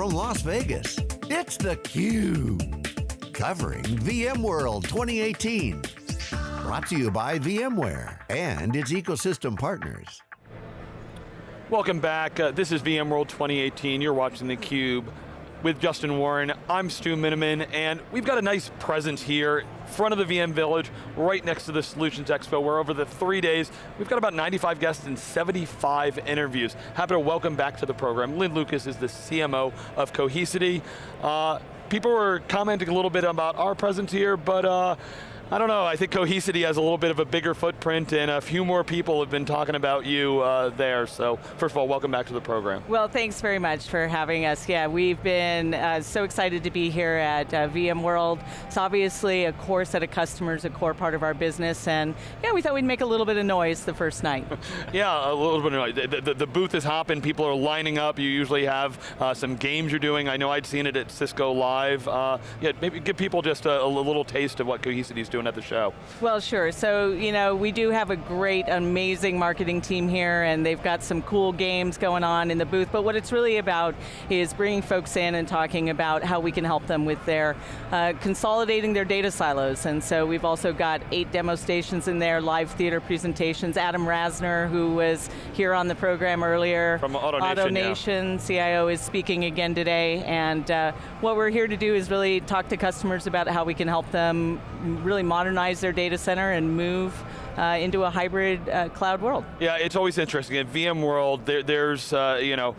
from Las Vegas, it's theCUBE. Covering VMworld 2018. Brought to you by VMware and its ecosystem partners. Welcome back, uh, this is VMworld 2018, you're watching theCUBE with Justin Warren. I'm Stu Miniman, and we've got a nice presence here, in front of the VM Village, right next to the Solutions Expo, where over the three days, we've got about 95 guests and 75 interviews. Happy to welcome back to the program. Lynn Lucas is the CMO of Cohesity. Uh, people were commenting a little bit about our presence here, but uh, I don't know, I think Cohesity has a little bit of a bigger footprint and a few more people have been talking about you uh, there, so first of all, welcome back to the program. Well, thanks very much for having us. Yeah, we've been uh, so excited to be here at uh, VMworld. It's obviously a core set of customers, a core part of our business, and yeah, we thought we'd make a little bit of noise the first night. yeah, a little bit of noise. The, the, the, booth is hopping, people are lining up, you usually have uh, some games you're doing. I know I'd seen it at Cisco Live. Uh, yeah, maybe give people just a, a little taste of what Cohesity is doing doing at the show? Well, sure. So, you know, we do have a great, amazing marketing team here, and they've got some cool games going on in the booth, but what it's really about is bringing folks in and talking about how we can help them with their, uh, consolidating their data silos, and so we've also got eight demo stations in there, live theater presentations. Adam Rasner, who was here on the program earlier. From AutoNation, AutoNation yeah. CIO is speaking again today, and uh, what we're here to do is really talk to customers about how we can help them really modernize their data center and move uh, into a hybrid uh, cloud world. Yeah, it's always interesting. In VMworld, there, there's, uh, you know,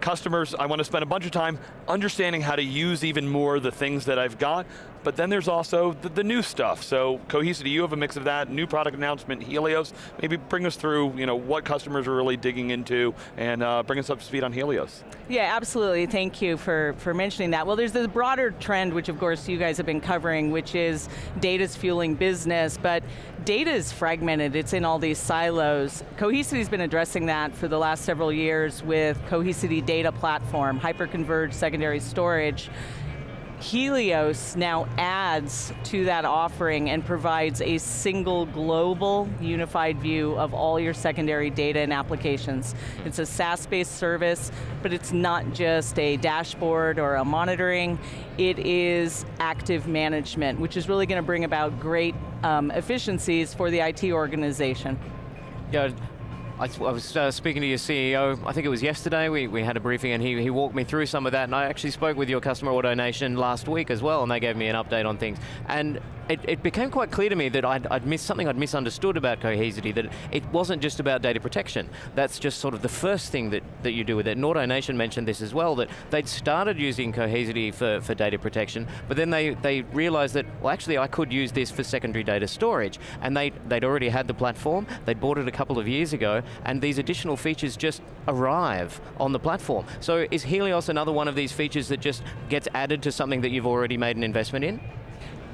customers, I want to spend a bunch of time understanding how to use even more the things that I've got, but then there's also the, the, new stuff. So Cohesity, you have a mix of that, new product announcement, Helios, maybe bring us through you know, what customers are really digging into and uh, bring us up to speed on Helios. Yeah, absolutely, thank you for, for mentioning that. Well, there's this broader trend, which of course you guys have been covering, which is data's fueling business, but data is fragmented, it's in all these silos. Cohesity's been addressing that for the last several years with Cohesity Data Platform, hyperconverged secondary storage, Helios now adds to that offering and provides a single global unified view of all your secondary data and applications. It's a SaaS-based service, but it's not just a dashboard or a monitoring, it is active management, which is really going to bring about great um, efficiencies for the IT organization. Yeah, I, I was uh, speaking to your CEO, I think it was yesterday, we, we had a briefing and he, he walked me through some of that and I actually spoke with your customer AutoNation last week as well and they gave me an update on things. And it, it became quite clear to me that I'd, I'd missed something I'd misunderstood about Cohesity, that it wasn't just about data protection. That's just sort of the first thing that, that you do with it. And AutoNation mentioned this as well, that they'd started using Cohesity for, for data protection, but then they, they realized that, well actually I could use this for secondary data storage. And they, they'd already had the platform, they'd bought it a couple of years ago, and these additional features just arrive on the platform. So is Helios another one of these features that just gets added to something that you've already made an investment in?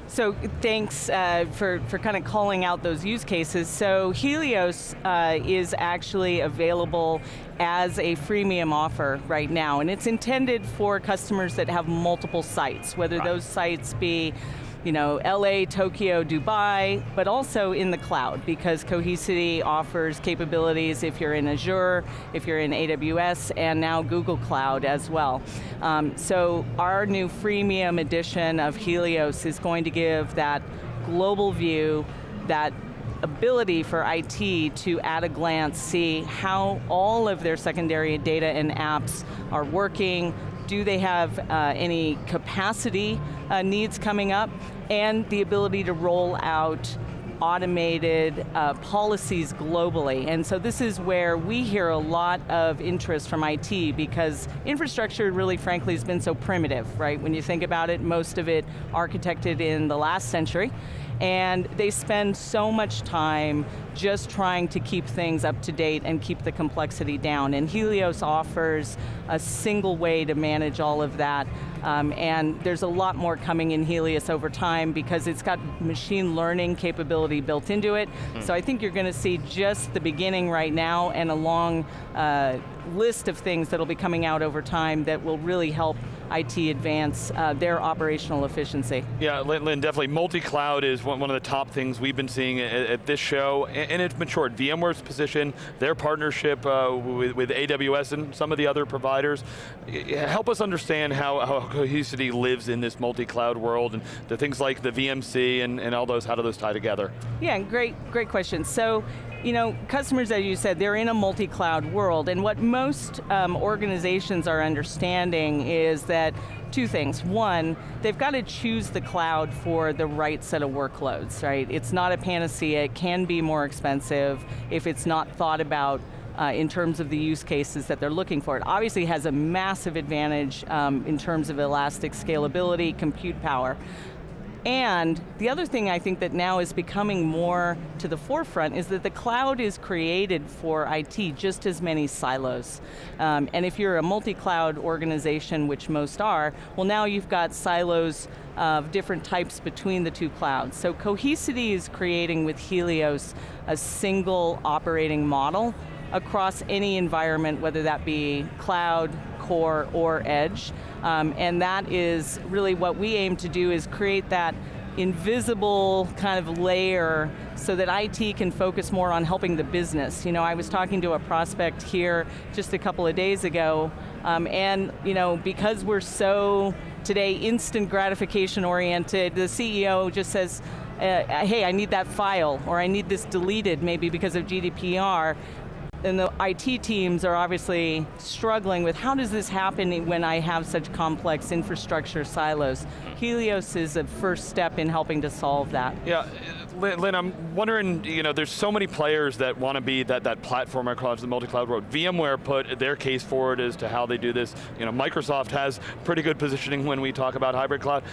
So thanks uh, for, for kind of calling out those use cases. So Helios uh, is actually available as a freemium offer right now, and it's intended for customers that have multiple sites, whether right. those sites be you know, LA, Tokyo, Dubai, but also in the cloud because Cohesity offers capabilities if you're in Azure, if you're in AWS, and now Google Cloud as well. Um, so our new freemium edition of Helios is going to give that global view, that ability for IT to at a glance see how all of their secondary data and apps are working, do they have uh, any capacity uh, needs coming up, and the ability to roll out automated uh, policies globally. And so this is where we hear a lot of interest from IT because infrastructure really frankly has been so primitive, right? When you think about it, most of it architected in the last century and they spend so much time just trying to keep things up to date and keep the complexity down. And Helios offers a single way to manage all of that. Um, and there's a lot more coming in Helios over time because it's got machine learning capability built into it. Mm. So I think you're going to see just the beginning right now and a long uh, list of things that'll be coming out over time that will really help IT advance uh, their operational efficiency. Yeah, Lynn, Lynn definitely multi-cloud is one, one of the top things we've been seeing at, at this show, and, and, it's matured. VMware's position, their partnership uh, with, with, AWS and some of the other providers, help us understand how, how Cohesity lives in this multi-cloud world, and the things like the VMC and, and all those, how do those tie together? Yeah, great, great question. So, you know, customers, as you said, they're in a multi-cloud world, and what most um, organizations are understanding is that two things. One, they've got to choose the cloud for the right set of workloads, right? It's not a panacea, it can be more expensive if it's not thought about uh, in terms of the use cases that they're looking for. It obviously has a massive advantage um, in terms of elastic scalability, compute power. And the other thing I think that now is becoming more to the forefront is that the cloud is created for IT, just as many silos. Um, and if you're a multi-cloud organization, which most are, well now you've got silos of different types between the two clouds. So Cohesity is creating with Helios a single operating model across any environment, whether that be cloud, core, or edge. Um, and that is really what we aim to do is create that invisible kind of layer so that IT can focus more on helping the business. You know, I was talking to a prospect here just a couple of days ago, um, and you know, because we're so today instant gratification oriented, the CEO just says, uh, hey, I need that file, or I need this deleted, maybe because of GDPR, and the IT teams are obviously struggling with how does this happen when I have such complex infrastructure silos. Hmm. Helios is a first step in helping to solve that. Yeah, Lynn, I'm wondering, you know, there's so many players that want to be that, that platform across the multi-cloud world. VMware put their case forward as to how they do this. You know, Microsoft has pretty good positioning when we talk about hybrid cloud.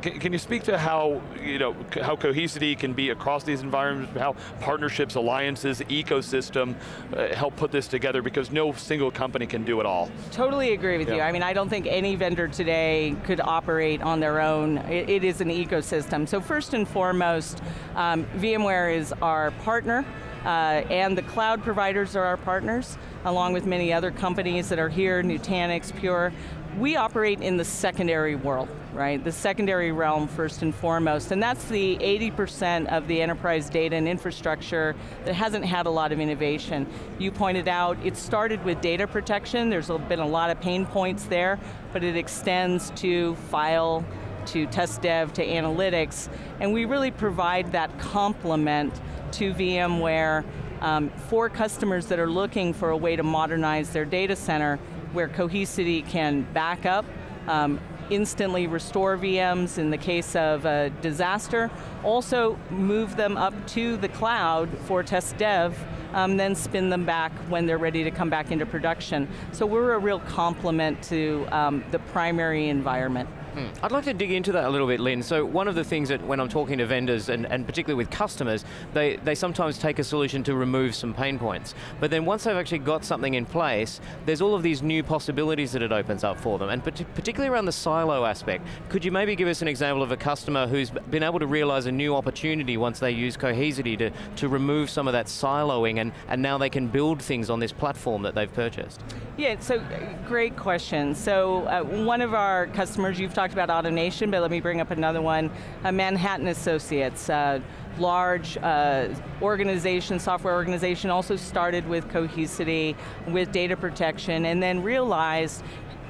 Can, can you speak to how, you know, how Cohesity can be across these environments, how partnerships, alliances, ecosystem uh, help put this together because no single company can do it all. Totally agree with yeah. you. I mean, I don't think any vendor today could operate on their own. it, it is an ecosystem. So first and foremost, um, VMware is our partner, uh, and the cloud providers are our partners, along with many other companies that are here, Nutanix, Pure. We operate in the secondary world, right? The secondary realm first and foremost, and that's the 80% of the enterprise data and infrastructure that hasn't had a lot of innovation. You pointed out, it started with data protection, there's been a lot of pain points there, but it extends to file, to test dev, to analytics, and we really provide that complement to VMware um, for customers that are looking for a way to modernize their data center where Cohesity can back up, um, instantly restore VMs in the case of a disaster, also move them up to the cloud for test dev, um, then spin them back when they're ready to come back into production. So we're a real complement to um, the primary environment. Hmm. I'd like to dig into that a little bit, Lynn. So one of the things that when I'm talking to vendors, and, and particularly with customers, they, they sometimes take a solution to remove some pain points. But then once they've actually got something in place, there's all of these new possibilities that it opens up for them. And particularly around the silo aspect, could you maybe give us an example of a customer who's been able to realize a new opportunity once they use Cohesity to, to remove some of that siloing and, and now they can build things on this platform that they've purchased? Yeah, so great question. So uh, one of our customers, you've talked talked about AutoNation, but let me bring up another one. Uh, Manhattan Associates, uh, large uh, organization, software organization, also started with Cohesity, with data protection, and then realized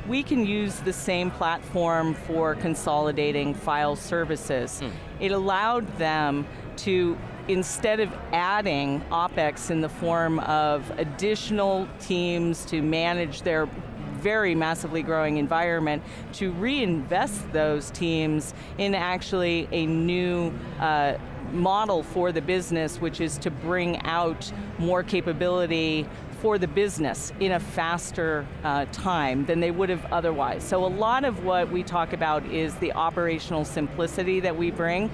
we can use the same platform for consolidating file services. Hmm. It allowed them to instead of adding OpEx in the form of additional teams to manage their very massively growing environment to reinvest those teams in actually a new uh, model for the business, which is to bring out more capability for the business in a faster uh, time than they would have otherwise. So a lot of what we talk about is the operational simplicity that we bring,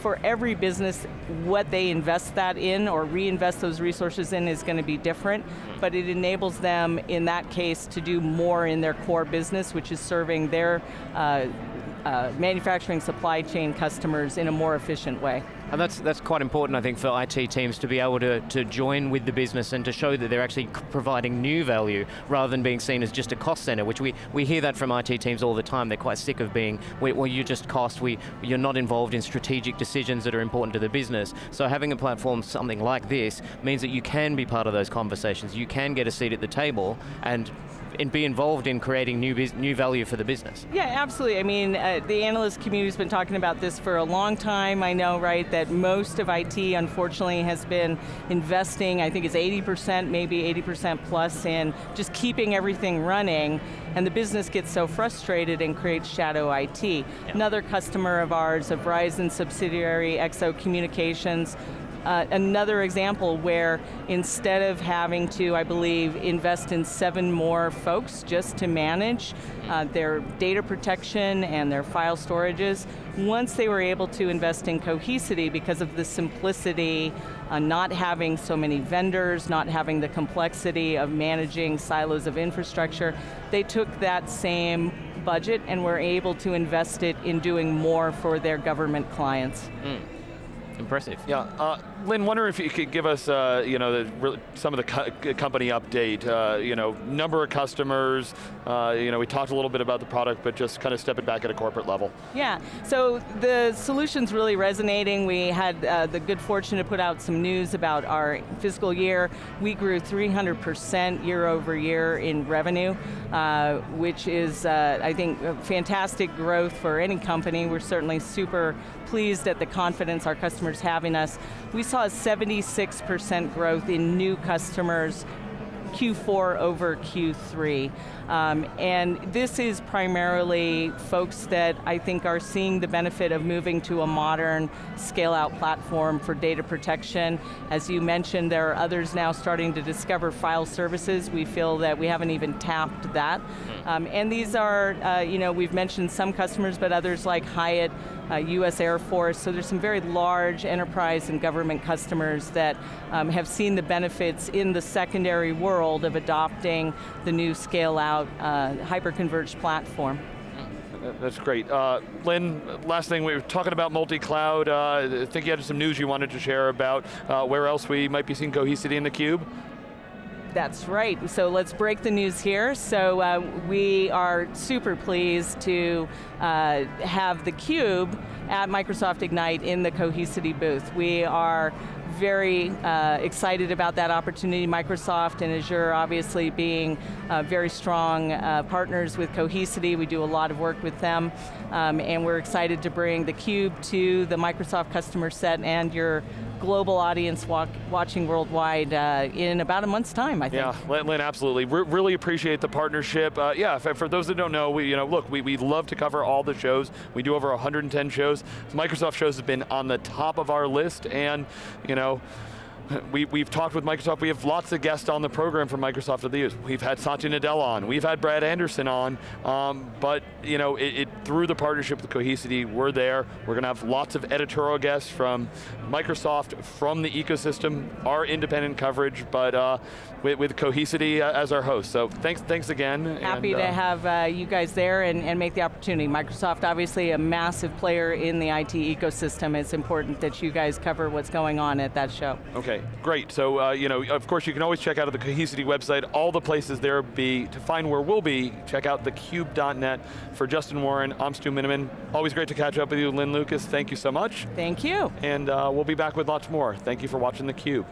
for every business, what they invest that in or reinvest those resources in is going to be different, but it enables them, in that case, to do more in their core business, which is serving their uh, uh, manufacturing supply chain customers in a more efficient way. And that's, that's quite important, I think, for IT teams to be able to, to join with the business and to show that they're actually providing new value rather than being seen as just a cost center, which we, we hear that from IT teams all the time. They're quite sick of being, well, you're just cost, we, you're not involved in strategic decisions that are important to the business. So having a platform, something like this, means that you can be part of those conversations. You can get a seat at the table and and be involved in creating new new value for the business. Yeah, absolutely. I mean, uh, the analyst community's been talking about this for a long time. I know, right, that most of IT, unfortunately, has been investing, I think it's 80%, maybe 80% plus in just keeping everything running, and the business gets so frustrated and creates shadow IT. Yeah. Another customer of ours, a Verizon subsidiary, XO Communications, uh, another example where instead of having to, I believe, invest in seven more folks just to manage uh, their data protection and their file storages, once they were able to invest in Cohesity because of the simplicity, uh, not having so many vendors, not having the complexity of managing silos of infrastructure, they took that same budget and were able to invest it in doing more for their government clients. Mm. Impressive. Yeah, uh, Lynn, wonder if you could give us, uh, you know, the, some of the co company update. Uh, you know, number of customers. Uh, you know, we talked a little bit about the product, but just kind of step it back at a corporate level. Yeah. So the solution's really resonating. We had uh, the good fortune to put out some news about our fiscal year. We grew 300% year over year in revenue, uh, which is, I think, fantastic growth for any company. We're certainly super pleased at the confidence our customers have in us. We saw a 76% growth in new customers Q4 over Q3. Um, and this is primarily folks that I think are seeing the benefit of moving to a modern scale out platform for data protection. As you mentioned, there are others now starting to discover file services. We feel that we haven't even tapped that. Hmm. Um, and these are, uh, you know, we've mentioned some customers, but others like Hyatt, uh, US Air Force, so there's some very large enterprise and government customers that um, have seen the benefits in the secondary world of adopting the new scale out uh, hyper-converged platform. That's great. Uh, Lynn, last thing, we were talking about multi-cloud. Uh, I think you had some news you wanted to share about uh, where else we might be seeing Cohesity in the cube. That's right, so let's break the news here. So uh, we are super pleased to uh, have the Cube at Microsoft Ignite in the Cohesity booth. We are very uh, excited about that opportunity. Microsoft and Azure obviously being uh, very strong uh, partners with Cohesity. We do a lot of work with them. Um, and we're excited to bring the Cube to the Microsoft customer set and your global audience walk, watching worldwide uh, in about a month's time, I think. Yeah, Lynn, absolutely. Re really appreciate the partnership. Uh, yeah, for, for, those that don't know, we, you know, look, we, we love to cover all the shows. We do over 110 shows. Microsoft shows have been on the top of our list, and you know, we, we've talked with Microsoft, we have lots of guests on the program from Microsoft of the years. We've had Satya Nadella on, we've had Brad Anderson on, um, but you know, it, it, through the partnership with Cohesity, we're there. We're going to have lots of editorial guests from Microsoft, from the ecosystem, our independent coverage, but uh, with, with Cohesity uh, as our host. So thanks, thanks again. Happy and, uh, to have uh, you guys there and, and make the opportunity. Microsoft, obviously a massive player in the IT ecosystem. It's important that you guys cover what's going on at that show. Okay, great. So, uh, you know, of course you can always check out the Cohesity website, all the places there be, to find where we'll be, check out thecube.net. For Justin Warren, I'm Stu Miniman. Always great to catch up with you, Lynn Lucas, thank you so much. Thank you. And uh, we'll be back with lots more. Thank you for watching theCUBE.